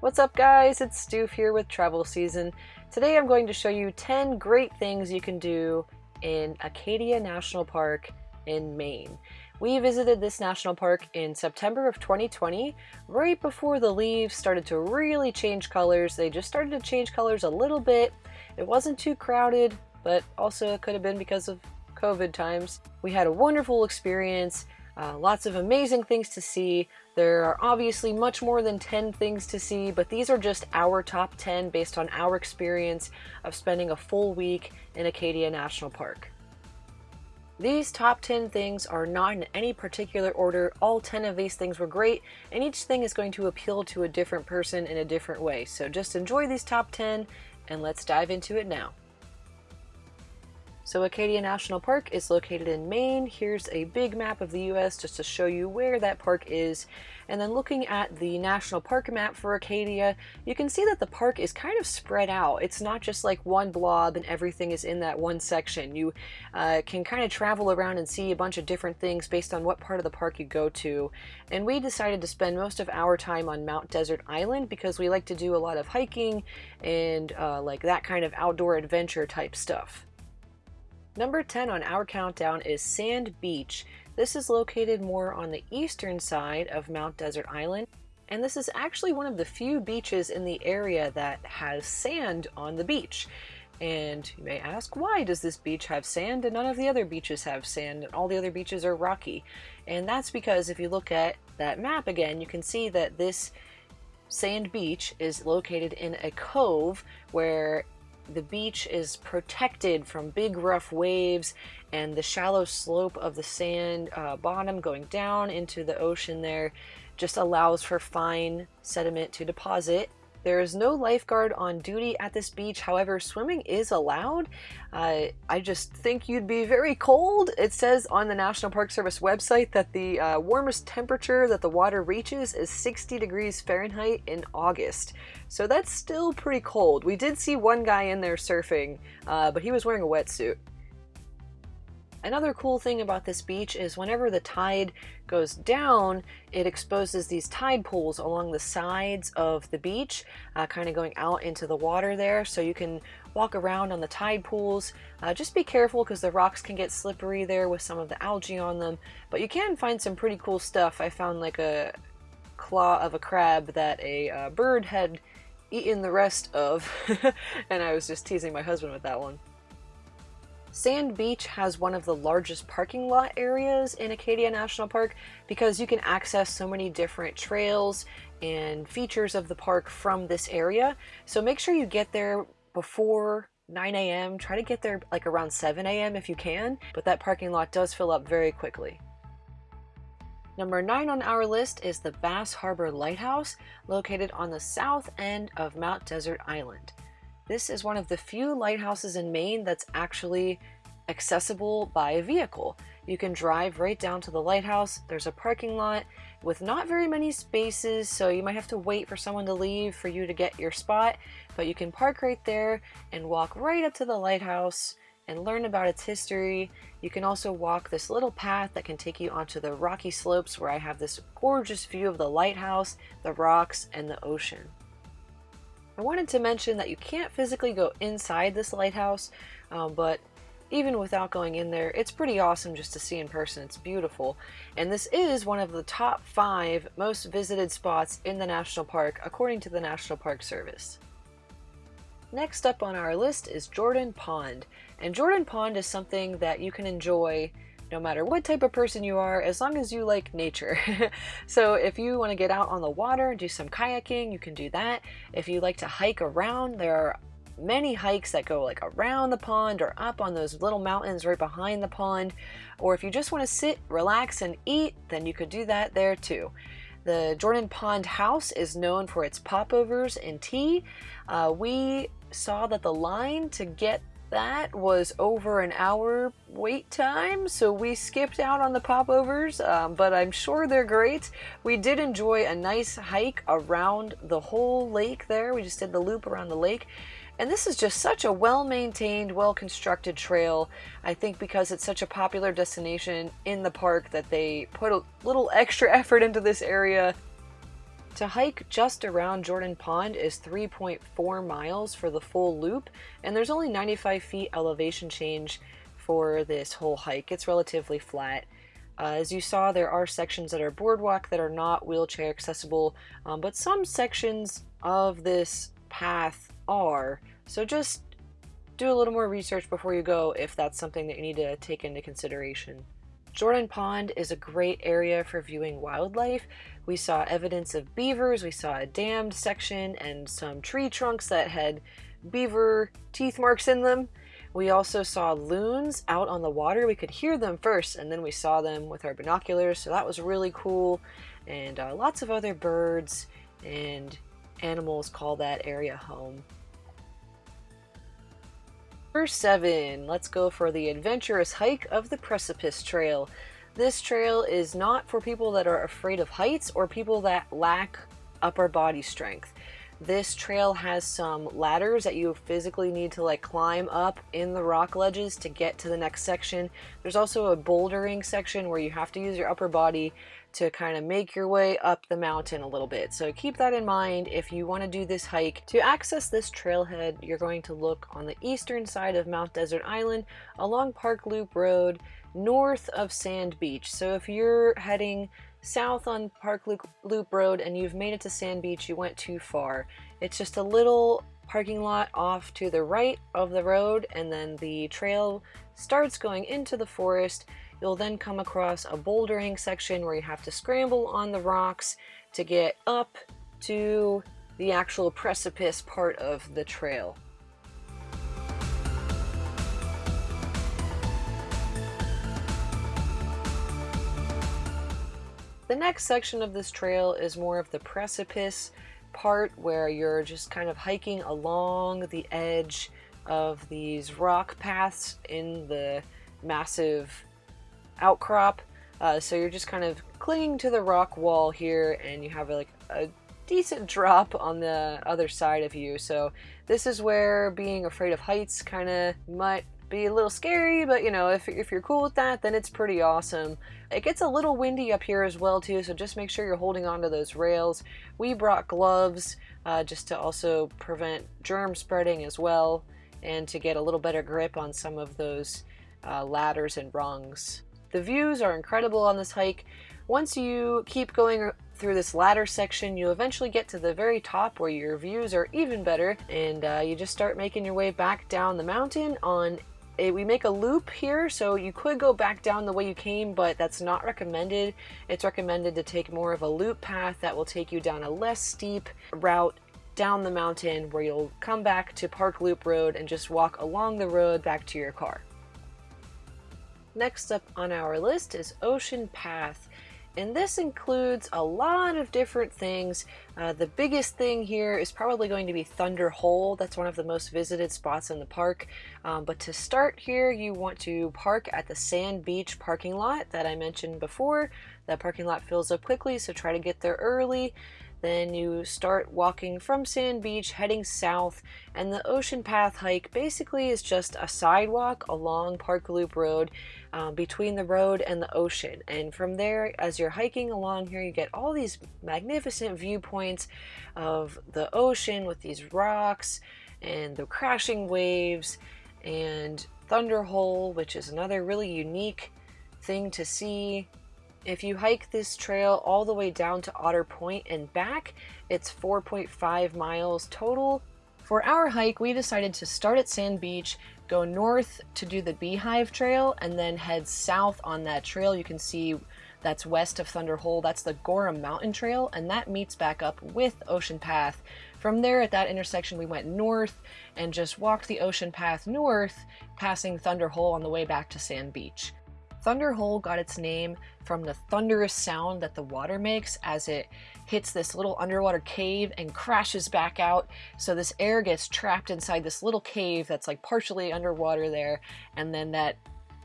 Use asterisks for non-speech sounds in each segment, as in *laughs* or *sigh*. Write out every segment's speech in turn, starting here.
What's up guys, it's Stu here with Travel Season. Today I'm going to show you 10 great things you can do in Acadia National Park in Maine. We visited this national park in September of 2020, right before the leaves started to really change colors. They just started to change colors a little bit. It wasn't too crowded, but also it could have been because of COVID times. We had a wonderful experience, uh, lots of amazing things to see. There are obviously much more than 10 things to see, but these are just our top 10 based on our experience of spending a full week in Acadia National Park. These top 10 things are not in any particular order. All 10 of these things were great, and each thing is going to appeal to a different person in a different way. So just enjoy these top 10, and let's dive into it now. So Acadia National Park is located in Maine. Here's a big map of the US just to show you where that park is. And then looking at the national park map for Acadia, you can see that the park is kind of spread out. It's not just like one blob and everything is in that one section. You uh, can kind of travel around and see a bunch of different things based on what part of the park you go to. And we decided to spend most of our time on Mount Desert Island because we like to do a lot of hiking and uh, like that kind of outdoor adventure type stuff. Number 10 on our countdown is Sand Beach. This is located more on the eastern side of Mount Desert Island, and this is actually one of the few beaches in the area that has sand on the beach. And you may ask, why does this beach have sand and none of the other beaches have sand and all the other beaches are rocky? And that's because if you look at that map again, you can see that this sand beach is located in a cove where the beach is protected from big rough waves and the shallow slope of the sand uh, bottom going down into the ocean there just allows for fine sediment to deposit there is no lifeguard on duty at this beach, however, swimming is allowed. Uh, I just think you'd be very cold. It says on the National Park Service website that the uh, warmest temperature that the water reaches is 60 degrees Fahrenheit in August. So that's still pretty cold. We did see one guy in there surfing, uh, but he was wearing a wetsuit. Another cool thing about this beach is whenever the tide goes down, it exposes these tide pools along the sides of the beach, uh, kind of going out into the water there. So you can walk around on the tide pools. Uh, just be careful because the rocks can get slippery there with some of the algae on them. But you can find some pretty cool stuff. I found like a claw of a crab that a uh, bird had eaten the rest of. *laughs* and I was just teasing my husband with that one. Sand Beach has one of the largest parking lot areas in Acadia National Park because you can access so many different trails and features of the park from this area. So make sure you get there before 9 a.m. Try to get there like around 7 a.m. if you can, but that parking lot does fill up very quickly. Number 9 on our list is the Bass Harbor Lighthouse, located on the south end of Mount Desert Island. This is one of the few lighthouses in Maine that's actually accessible by a vehicle. You can drive right down to the lighthouse. There's a parking lot with not very many spaces, so you might have to wait for someone to leave for you to get your spot, but you can park right there and walk right up to the lighthouse and learn about its history. You can also walk this little path that can take you onto the rocky slopes where I have this gorgeous view of the lighthouse, the rocks, and the ocean. I wanted to mention that you can't physically go inside this lighthouse, um, but even without going in there, it's pretty awesome just to see in person. It's beautiful. And this is one of the top five most visited spots in the national park, according to the National Park Service. Next up on our list is Jordan Pond. And Jordan Pond is something that you can enjoy no matter what type of person you are, as long as you like nature. *laughs* so if you want to get out on the water and do some kayaking, you can do that. If you like to hike around, there are many hikes that go like around the pond or up on those little mountains right behind the pond. Or if you just want to sit, relax, and eat, then you could do that there too. The Jordan Pond House is known for its popovers and tea. Uh, we saw that the line to get that was over an hour wait time, so we skipped out on the popovers, um, but I'm sure they're great. We did enjoy a nice hike around the whole lake there. We just did the loop around the lake. And this is just such a well-maintained, well-constructed trail. I think because it's such a popular destination in the park that they put a little extra *laughs* effort into this area To hike just around Jordan Pond is 3.4 miles for the full loop, and there's only 95 feet elevation change for this whole hike. It's relatively flat. Uh, as you saw, there are sections that are boardwalk that are not wheelchair accessible, um, but some sections of this path are. So just do a little more research before you go if that's something that you need to take into consideration. Jordan Pond is a great area for viewing wildlife. We saw evidence of beavers, we saw a dammed section and some tree trunks that had beaver teeth marks in them. We also saw loons out on the water. We could hear them first and then we saw them with our binoculars, so that was really cool. And uh, lots of other birds and animals call that area home. Number 7. Let's go for the adventurous hike of the Precipice Trail. This trail is not for people that are afraid of heights or people that lack upper body strength. This trail has some ladders that you physically need to like climb up in the rock ledges to get to the next section. There's also a bouldering section where you have to use your upper body to kind of make your way up the mountain a little bit. So keep that in mind if you want to do this hike. To access this trailhead, you're going to look on the eastern side of Mount Desert Island along Park Loop Road north of Sand Beach. So if you're heading south on Park Loop Road and you've made it to Sand Beach, you went too far. It's just a little parking lot off to the right of the road and then the trail starts going into the forest You'll then come across a bouldering section where you have to scramble on the rocks to get up to the actual precipice part of the trail. The next section of this trail is more of the precipice part where you're just kind of hiking along the edge of these rock paths in the massive outcrop. Uh, so you're just kind of clinging to the rock wall here and you have like a decent *laughs* drop on the other side of you. So this is where being afraid of heights kind of might be a little scary, but you know, if, if you're cool with that, then it's pretty awesome. It gets a little windy up here as well too, so just make sure you're holding onto those rails. We brought gloves uh, just to also prevent germ spreading as well and to get a little better grip on some of those uh, ladders and rungs. The views are incredible on this hike. Once you keep going through this ladder section, you eventually get to the very top where your views are even better, and uh, you just start making your way back down the mountain on we make a loop here, so you could go back down the way you came, but that's not recommended. It's recommended to take more of a loop path that will take you down a less steep route down the mountain where you'll come back to Park Loop Road and just walk along the road back to your car. Next up on our list is Ocean Path. And this includes a lot of different things. Uh, the biggest thing here is probably going to be Thunder Hole. That's one of the most visited spots in the park. Um, but to start here, you want to park at the Sand Beach parking lot that I mentioned before. That parking lot fills up quickly, so try to get there early. Then you start walking from Sand Beach, heading south, and the Ocean Path hike basically is just a sidewalk along Park Loop Road um, between the road and the ocean. And from there, as you're hiking along here, you get all these magnificent viewpoints of the ocean with these rocks and the crashing waves and Thunder Hole, which is another really unique thing to see if you hike this trail all the way down to Otter Point and back, it's 4.5 miles total. For our hike, we decided to start at Sand Beach, go north to do the Beehive Trail, and then head south on that trail. You can see that's west of Thunder Hole. That's the Gorham Mountain Trail, and that meets back up with Ocean Path. From there, at that intersection, we went north and just walked the Ocean Path north, passing Thunder Hole on the way back to Sand Beach. Thunder Hole got its name from the thunderous sound that the water makes as it hits this little underwater cave and crashes back out. So this air gets trapped inside this little cave that's like partially underwater there. And then that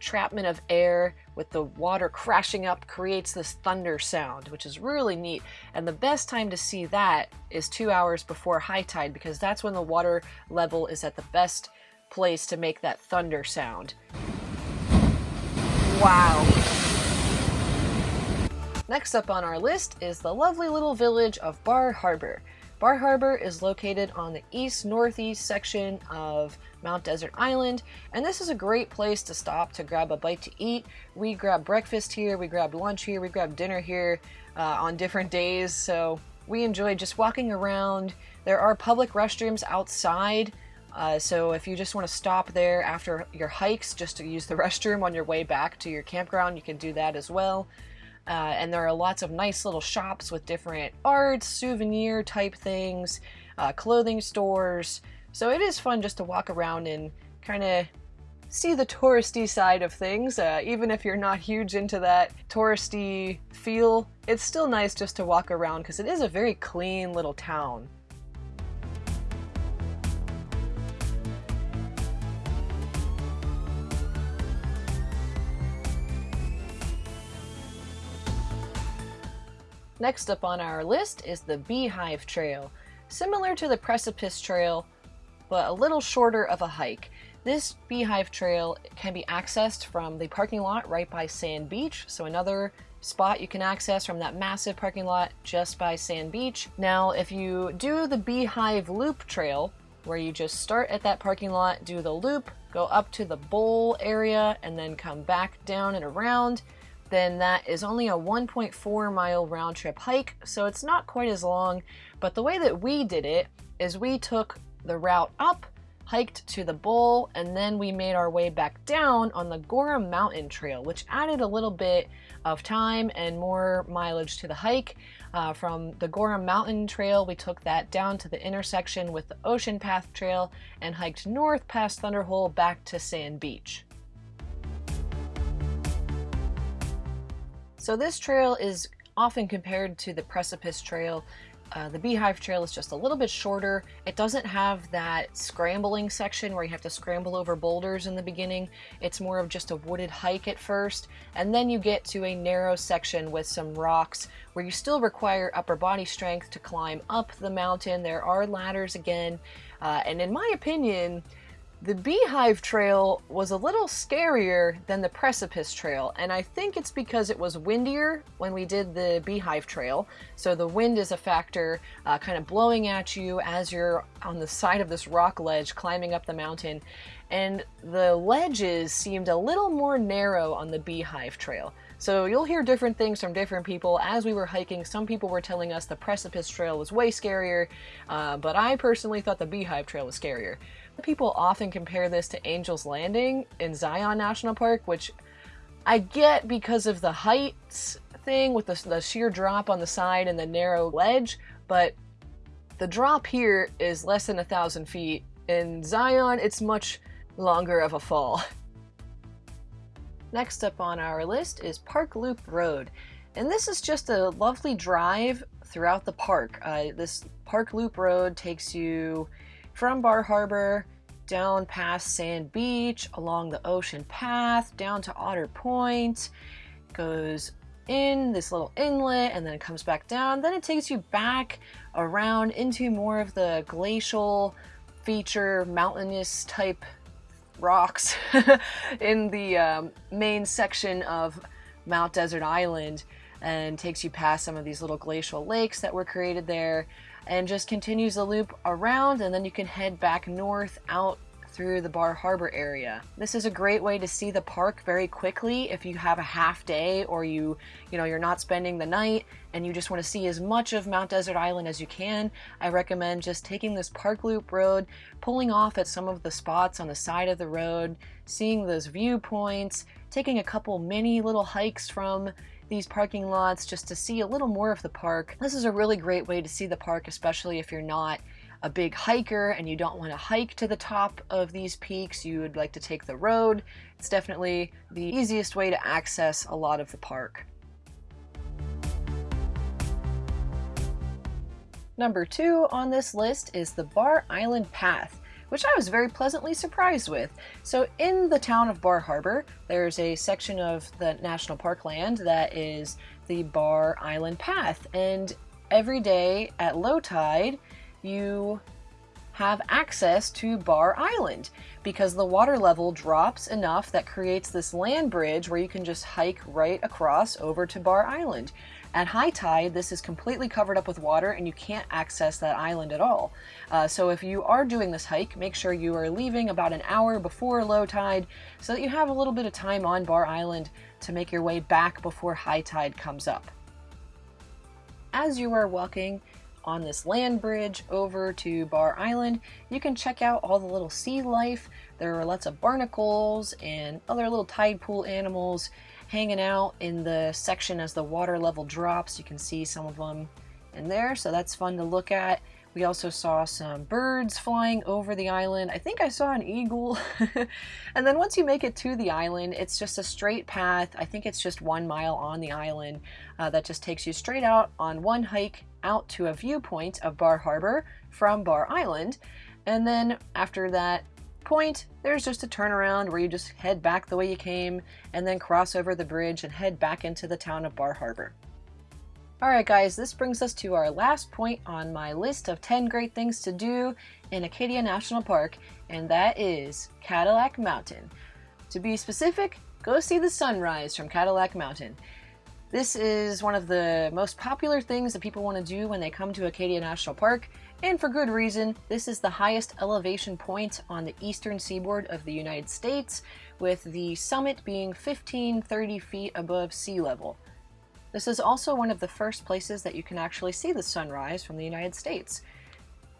trapment of air with the water crashing up creates this thunder sound, which is really neat. And the best time to see that is two hours before high tide because that's when the water level is at the best place to make that thunder sound. Wow. Next up on our list is the lovely little village of Bar Harbor. Bar Harbor is located on the east-northeast section of Mount Desert Island, and this is a great place to stop to grab a bite to eat. We grab breakfast here, we grab lunch here, we grab dinner here uh, on different days, so we enjoy just walking around. There are public restrooms outside, uh, so if you just want to stop there after your hikes just to use the *laughs* restroom on your way back to your campground, you can do that as well. Uh, and there are lots of nice little shops with different art, souvenir type things, uh, clothing stores. So it is fun just to walk around and kind of see the touristy side of things. Uh, even if you're not huge into that touristy feel, it's still nice just to walk around because it is a very clean little town. Next up on our list is the Beehive Trail. Similar to the Precipice Trail, but a little shorter of a hike. This Beehive Trail can be accessed from the parking lot right by Sand Beach, so another spot you can access from that massive parking lot just by Sand Beach. Now, if you do the Beehive Loop Trail, where you just start at that parking lot, do the loop, go up to the bowl area, and then come back down and around, then that is only a 1.4 mile round trip hike, so it's not quite as long. But the way that we did it is we took the route up, hiked to the bowl, and then we made our way back down on the Gorham Mountain Trail, which added a little bit of time and more mileage to the hike. Uh, from the Gorham Mountain Trail, we took that down to the intersection with the Ocean Path Trail and hiked north past Thunderhole back to Sand Beach. So this trail is often compared to the Precipice Trail. Uh, the Beehive Trail is just a little bit shorter. It doesn't have that scrambling section where you have to scramble over boulders in the beginning. It's more of just a wooded hike at first, and then you get to a narrow section with some rocks where you still require upper body strength to climb up the mountain. There are ladders again, uh, and in my opinion, the Beehive Trail was a little scarier than the Precipice Trail, and I think it's because it was windier when we did the Beehive Trail. So the wind is a factor, uh, kind of blowing at you as you're on the side of this rock ledge climbing up the mountain. And the ledges seemed a little more narrow on the Beehive Trail. So you'll hear different things from different people. As we were hiking, some people were telling us the Precipice Trail was way scarier, uh, but I personally thought the Beehive Trail was scarier. People often compare this to Angel's Landing in Zion National Park, which I get because of the heights thing with the, the sheer drop on the side and the narrow ledge, but the drop here is less than a thousand feet. In Zion, it's much longer of a fall. Next up on our list is Park Loop Road. And this is just a lovely drive throughout the park. Uh, this Park Loop Road takes you from Bar Harbor down past Sand Beach, along the ocean path, down to Otter Point, goes in this little inlet and then it comes back down. Then it takes you back around into more of the glacial feature, mountainous type rocks *laughs* in the um, main section of Mount Desert Island and takes you past some of these little glacial lakes that were created there and just continues the loop around and then you can head back north out through the Bar Harbor area. This is a great way to see the park very quickly if you have a half day or you, you know, you're not spending the night and you just want to see as much of Mount Desert Island as you can. I recommend just taking this park loop road, pulling off at some of the spots on the side of the road, seeing those viewpoints, taking a couple mini little hikes from these parking lots just to see a little more of the park. This is a really great way to see the park, especially if you're not a big hiker and you don't want to hike to the top of these peaks, you would like to take the road. It's definitely the easiest way to access a lot of the park. Number two on this list is the Bar Island Path which I was very pleasantly surprised with. So in the town of Bar Harbor, there's a section of the national park land that is the Bar Island Path. And every day at low tide, you have access to Bar Island because the water level drops enough that creates this land bridge where you can just hike right across over to Bar Island. At high tide, this is completely covered up with water and you can't access that island at all. Uh, so if you are doing this hike, make sure you are leaving about an hour before low tide so that you have a little bit of time on Bar Island to make your way back before high tide comes up. As you are walking, on this land bridge over to Bar Island, you can check out all the little sea life. There are lots of barnacles and other little tide pool animals hanging out in the section as the water level drops. You can see some of them in there, so that's fun to look at. We also saw some birds flying over the island. I think I saw an eagle. *laughs* and then once you make it to the island, it's just a straight path. I think it's just one mile on the island uh, that just takes you straight out on one hike out to a viewpoint of Bar Harbor from Bar Island. And then after that point, there's just a turnaround where you just head back the way you came and then cross over the bridge and head back into the town of Bar Harbor. Alright guys, this brings us to our last point on my list of 10 great things to do in Acadia National Park, and that is Cadillac Mountain. To be specific, go see the sunrise from Cadillac Mountain. This is one of the most popular things that people want to do when they come to Acadia National Park, and for good reason. This is the highest elevation point on the eastern seaboard of the United States, with the summit being 1530 feet above sea level. This is also one of the first places that you can actually see the sunrise from the United States.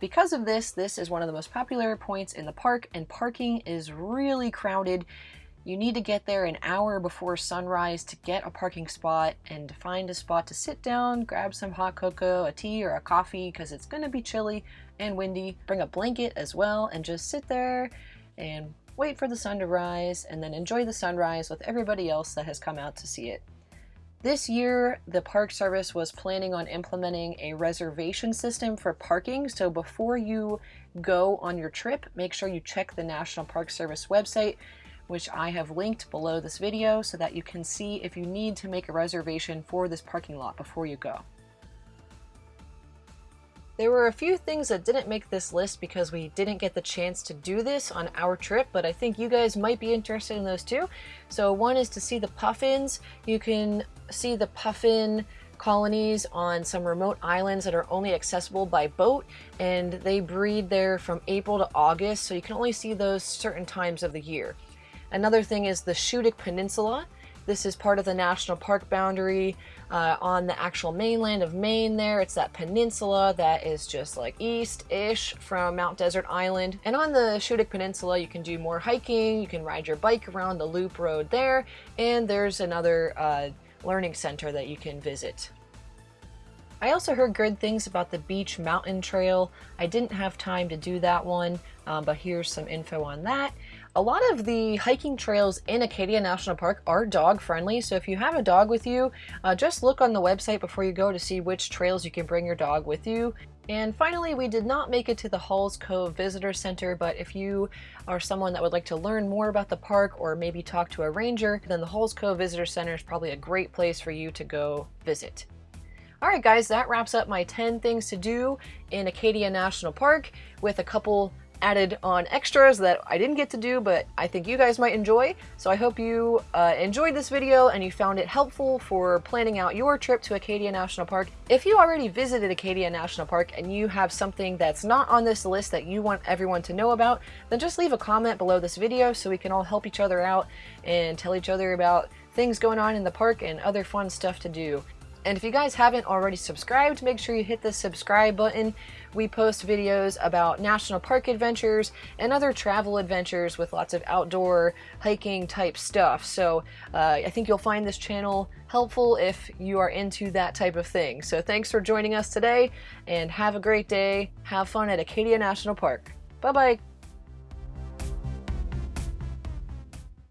Because of this, this is one of the most popular points in the park, and parking is really crowded. You need to get there an hour before sunrise to get a parking spot and to find a spot to sit down, grab some hot cocoa, a tea, or a coffee because it's going to be chilly and windy. Bring a blanket as well and just sit there and wait for the sun to rise and then enjoy the sunrise with everybody else that has come out to see it. This year, the Park Service was planning on implementing a reservation system for parking. So before you go on your trip, make sure you check the National Park Service website which I have linked below this video so that you can see if you need to make a reservation for this parking lot before you go. There were a few things that didn't make this list because we didn't get the chance to do this on our trip, but I think you guys might be interested in those too. So one is to see the puffins. You can see the puffin colonies on some remote islands that are only accessible by boat and they breed there from April to August so you can only see those certain times of the year. Another thing is the Schoodic Peninsula. This is part of the national park boundary uh, on the actual mainland of Maine there. It's that peninsula that is just like east-ish from Mount Desert Island. And on the Schoodic Peninsula, you can do more hiking, you can ride your bike around the loop road there, and there's another uh, learning center that you can visit. I also heard good things about the Beech Mountain Trail. I didn't have time to do that one, um, but here's some info on that. A lot of the hiking trails in Acadia National Park are dog friendly, so if you have a dog with you, uh, just look on the website before you go to see which trails you can bring your dog with you. And finally, we did not make it to the Hulls Cove Visitor Center, but if you are someone that would like to learn more about the park or maybe talk to a ranger, then the Hulls Cove Visitor Center is probably a great place for you to go visit. Alright guys, that wraps up my 10 things to do in Acadia National Park with a couple added on extras that I didn't get to do, but I think you guys might enjoy. So I hope you uh, enjoyed this video and you found it helpful for planning out your trip to Acadia National Park. If you already visited Acadia National Park and you have something that's not on this list that you want everyone to know about, then just leave a comment below this video so we can all help each other out and tell each other about things going on in the park and other fun stuff to do. And if you guys haven't already subscribed, make sure you hit the subscribe button. We post videos about national park adventures and other travel adventures with lots of outdoor hiking type stuff. So uh, I think you'll find this channel helpful if you are into that type of thing. So thanks for joining us today and have a great day. Have fun at Acadia National Park. Bye-bye.